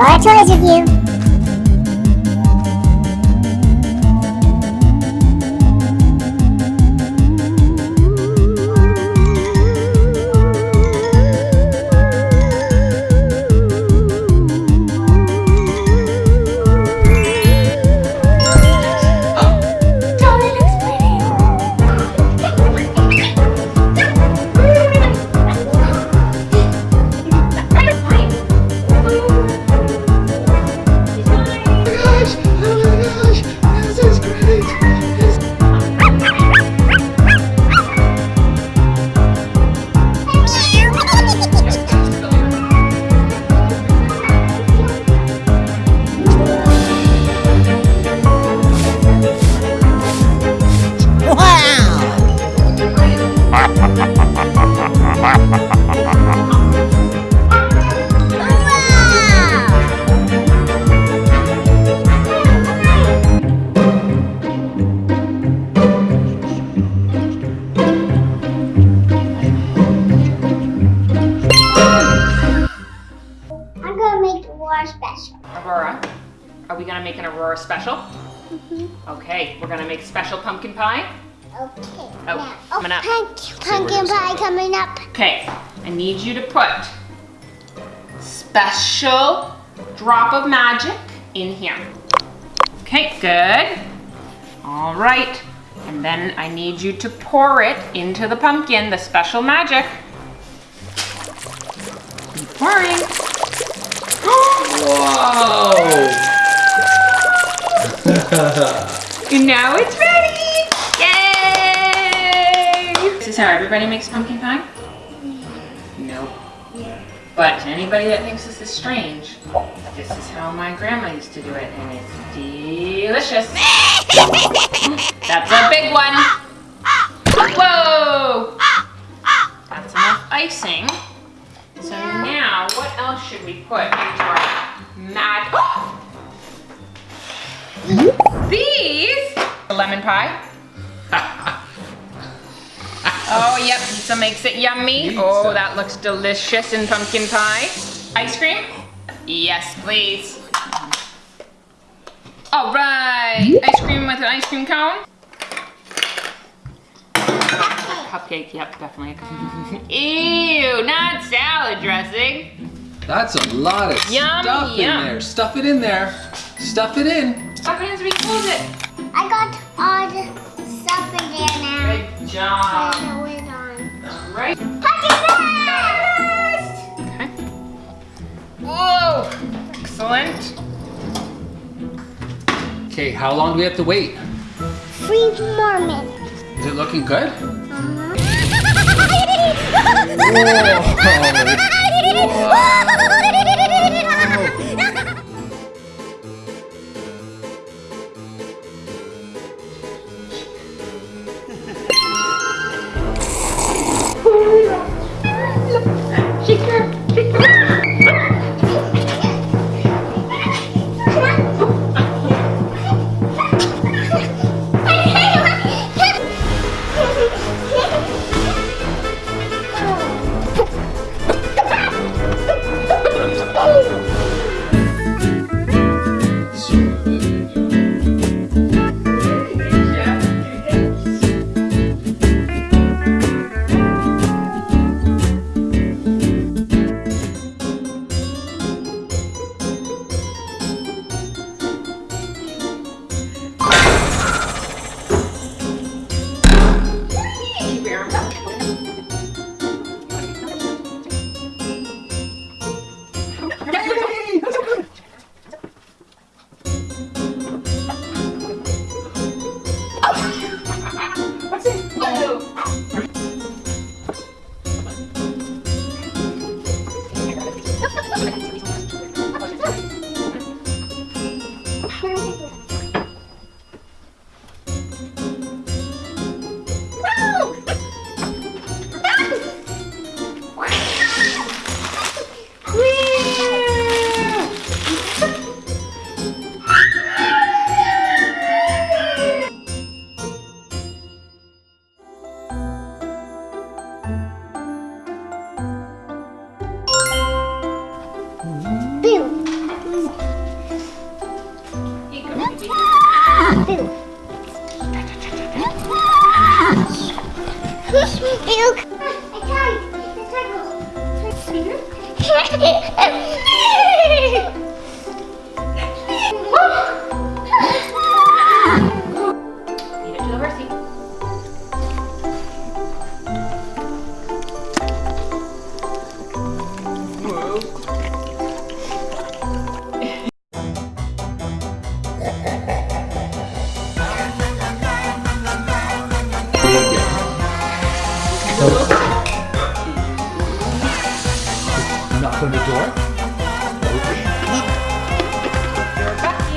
enjoy our toys review. gosh, make an Aurora special? Mm-hmm. Okay, we're gonna make special pumpkin pie. Okay. Oh, now, coming oh, up. punk- pumpkin pie coming up. Okay, I need you to put special drop of magic in here. Okay, good. All right, and then I need you to pour it into the pumpkin, the special magic. Keep pouring. Whoa! And now it's ready! Yay! This is how everybody makes pumpkin pie? Nope. But to anybody that thinks this is strange, this is how my grandma used to do it, and it's delicious. That's a big one. Whoa! That's enough icing. So now, what else should we put into our mag? Oh! These lemon pie. oh, yep, pizza makes it yummy. Oh, that looks delicious in pumpkin pie. Ice cream? Yes, please. All right, ice cream with an ice cream cone. Cupcake, yep, definitely. Ew, not salad dressing. That's a lot of Yum, stuff yum. in there. Stuff it in there. Stuff it in. Stuff it in so we close it. I got all the stuff in there now. Good job. Turn the lid on. All right. Pocket first! Okay. Whoa! Excellent. Okay, how long do we have to wait? Three more minutes. Is it looking good? Uh-huh. Whoa. Whoa. Knock on the door. Okay. Your bucket.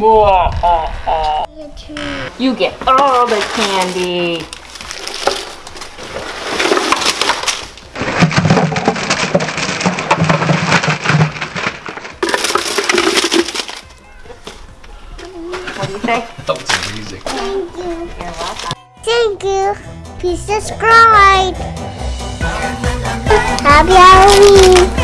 Whoa. You get all the candy. What do you say? That was amazing. Thank you. You're welcome. Thank you. Please subscribe. Happy Halloween.